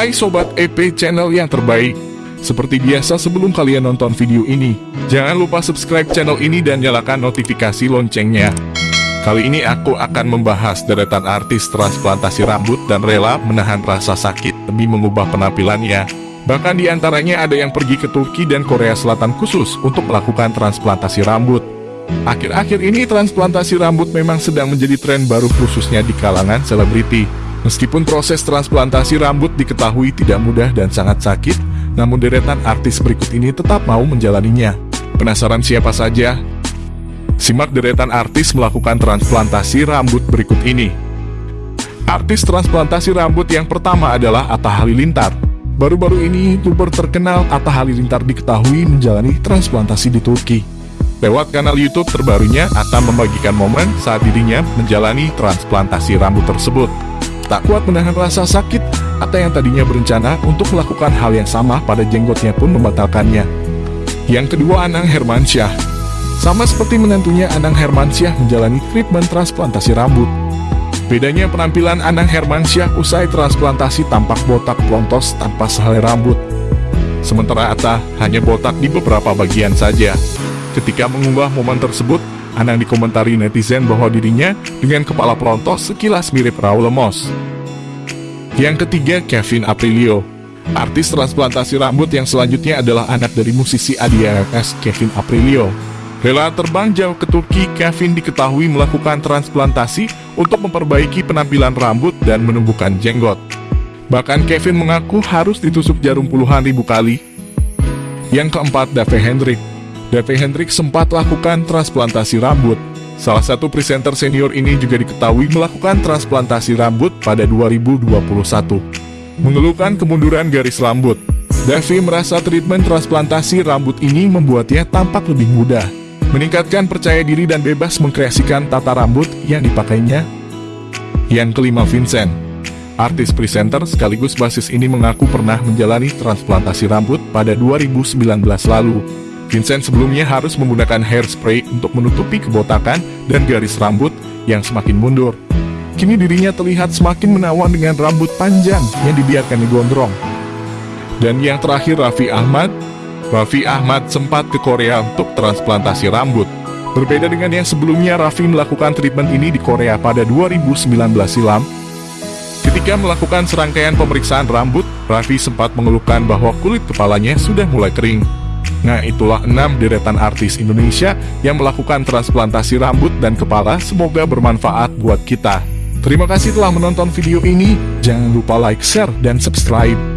Hai Sobat EP channel yang terbaik. Seperti biasa sebelum kalian nonton video ini Jangan lupa subscribe channel ini dan nyalakan notifikasi loncengnya. Kali ini aku akan membahas deretan artis transplantasi rambut dan rela menahan rasa sakit demi mengubah penampilannya. Bahkan di antaranya ada yang pergi ke Turki dan Korea Selatan khusus untuk melakukan transplantasi rambut. Akhir-akhir ini transplantasi rambut memang sedang menjadi tren baru khususnya di kalangan selebriti Meskipun proses transplantasi rambut diketahui tidak mudah dan sangat sakit, namun deretan artis berikut ini tetap mau menjalaninya. Penasaran siapa saja? Simak deretan artis melakukan transplantasi rambut berikut ini. Artis transplantasi rambut yang pertama adalah Atta Halilintar. Baru-baru ini, youtuber terkenal Atta Halilintar diketahui menjalani transplantasi di Turki. Lewat kanal YouTube terbarunya, Atta membagikan momen saat dirinya menjalani transplantasi rambut tersebut. Tak kuat menahan rasa sakit, Atta yang tadinya berencana untuk melakukan hal yang sama pada jenggotnya pun membatalkannya. Yang kedua Anang Hermansyah. Sama seperti menantunya Anang Hermansyah menjalani treatment transplantasi rambut. Bedanya penampilan Anang Hermansyah usai transplantasi tampak botak pelontos tanpa sehelai rambut. Sementara Atta hanya botak di beberapa bagian saja. Ketika mengunggah momen tersebut, Anang dikomentari netizen bahwa dirinya dengan kepala pelontos sekilas mirip Raul Lemos. Yang ketiga, Kevin Aprilio. Artis transplantasi rambut yang selanjutnya adalah anak dari musisi ADRS Kevin Aprilio. Rela terbang jauh ke Turki, Kevin diketahui melakukan transplantasi untuk memperbaiki penampilan rambut dan menumbuhkan jenggot. Bahkan Kevin mengaku harus ditusuk jarum puluhan ribu kali. Yang keempat, Dave Hendrik. Dave Hendrik sempat lakukan transplantasi rambut. Salah satu presenter senior ini juga diketahui melakukan transplantasi rambut pada 2021. Mengeluhkan kemunduran garis rambut, Davi merasa treatment transplantasi rambut ini membuatnya tampak lebih mudah, meningkatkan percaya diri dan bebas mengkreasikan tata rambut yang dipakainya. Yang kelima Vincent, artis presenter sekaligus basis ini mengaku pernah menjalani transplantasi rambut pada 2019 lalu. Vincent sebelumnya harus menggunakan hairspray untuk menutupi kebotakan dan garis rambut yang semakin mundur. Kini dirinya terlihat semakin menawan dengan rambut panjang yang dibiarkan digondrong. Dan yang terakhir Raffi Ahmad. Raffi Ahmad sempat ke Korea untuk transplantasi rambut. Berbeda dengan yang sebelumnya, Raffi melakukan treatment ini di Korea pada 2019 silam. Ketika melakukan serangkaian pemeriksaan rambut, Raffi sempat mengeluhkan bahwa kulit kepalanya sudah mulai kering. Nah itulah enam deretan artis Indonesia yang melakukan transplantasi rambut dan kepala semoga bermanfaat buat kita. Terima kasih telah menonton video ini, jangan lupa like, share, dan subscribe.